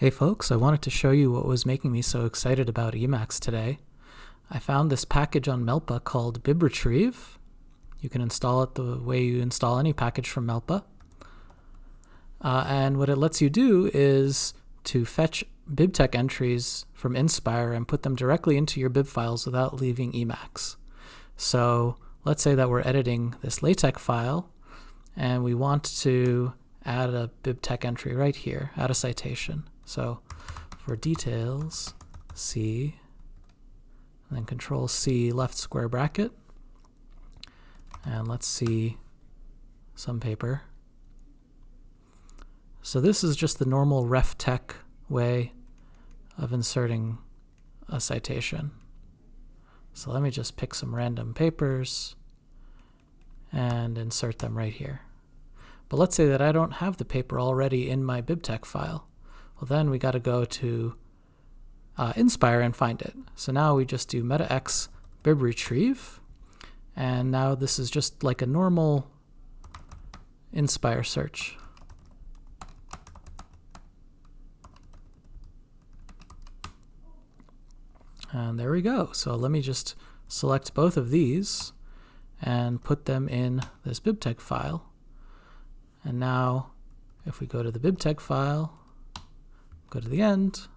Hey folks, I wanted to show you what was making me so excited about Emacs today. I found this package on Melpa called bibretrieve. You can install it the way you install any package from Melpa. Uh, and what it lets you do is to fetch BibTeX entries from Inspire and put them directly into your bib files without leaving Emacs. So let's say that we're editing this LaTeX file and we want to add a BibTeX entry right here, add a citation. So for details, C, and then control C left square bracket. And let's see some paper. So this is just the normal RefTeX way of inserting a citation. So let me just pick some random papers and insert them right here. But let's say that I don't have the paper already in my BibTeX file. Well, then we got to go to uh, Inspire and find it. So now we just do metax bibretrieve, and now this is just like a normal Inspire search. And there we go. So let me just select both of these and put them in this BibTeX file. And now if we go to the BibTeX file, Go to the end.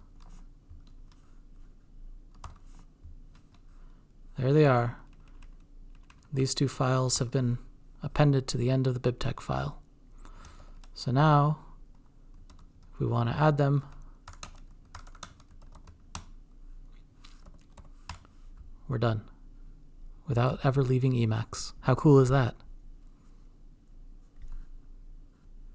There they are. These two files have been appended to the end of the BibTeX file. So now, if we want to add them, we're done without ever leaving Emacs. How cool is that?